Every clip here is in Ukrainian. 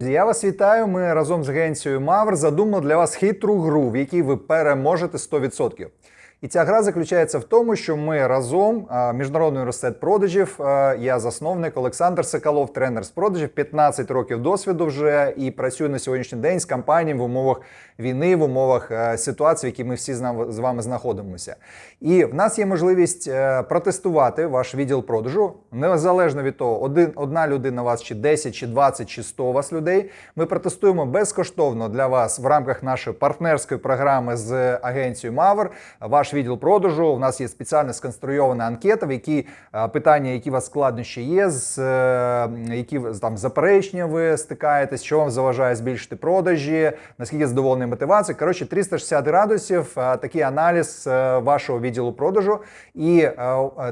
Я вас вітаю. Ми разом з агенцією Мавр задумали для вас хитру гру, в якій ви переможете 100%. І ця гра заключається в тому, що ми разом, Міжнародний університет продажів, я засновник Олександр Соколов, тренер з продажів, 15 років досвіду вже і працюю на сьогоднішній день з компаніями в умовах війни, в умовах е, ситуації, в якій ми всі з вами знаходимося. І в нас є можливість е, протестувати ваш відділ продажу незалежно від того, один, одна людина вас, чи 10, чи 20, чи 100 у вас людей. Ми протестуємо безкоштовно для вас в рамках нашої партнерської програми з агенцією Мавр. Ваш відділ продажу. У нас є спеціально сконструйована анкета, в якій е, питання, які у вас складнощі є, з е, які там заперечення ви стикаєтесь, що вам заважає збільшити продажі, наскільки задоволений мотивацією. Коротше, 360 градусів, е, такий аналіз вашого відділу продажу і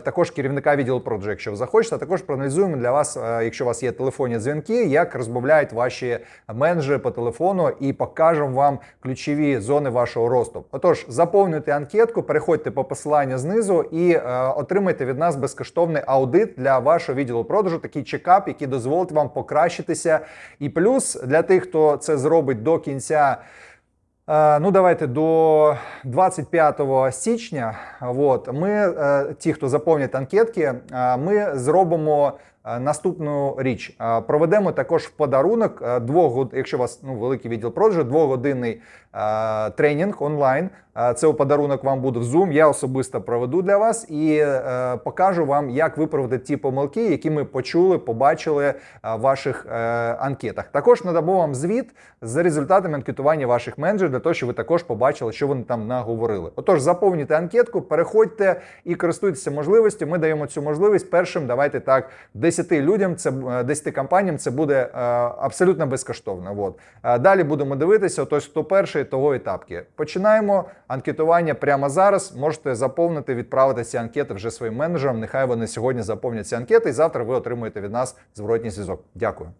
також керівника відділу продажу, якщо ви захочете. А також проаналізуємо для вас, якщо у вас є телефонні дзвінки, як розмовляють ваші менеджери по телефону, і покажемо вам ключові зони вашого росту. Отож, заповнюйте анкетку, переходьте по посиланню знизу і е, отримайте від нас безкоштовний аудит для вашого відділу продажу, такий чекап, який дозволить вам покращитися. І плюс для тих, хто це зробить до кінця. Е, Ну, давайте до 25 січня. От ми, е, ті, хто заповнять анкетки, е, ми зробимо наступну річ. Е, Проведемо також в подарунок е, двох якщо у вас ну, великий відділ продажу, двогодинний е, тренінг онлайн. Е, Це подарунок вам буде в Zoom. Я особисто проведу для вас і е, покажу вам, як виправити ті помилки, які ми почули, побачили е, в ваших е, анкетах. Також надамо вам звіт з результатами анкетування ваших менеджерів для того, щоб ви також побачили, що вони там наговорили. Отож, заповнюйте анкетку, переходьте і користуйтеся можливістю. Ми даємо цю можливість першим. Давайте так, 10 людям, це е, 10 компаніям це буде е, абсолютно безкоштовно. От. Е, Далі будемо дивитися. Тобто, хто перший, того етапки. Починаємо анкетування прямо зараз. Можете заповнити, відправити ці анкети вже своїм менеджерам. Нехай вони сьогодні заповнять ці анкети, і завтра ви отримуєте від нас зворотній зв'язок. Дякую.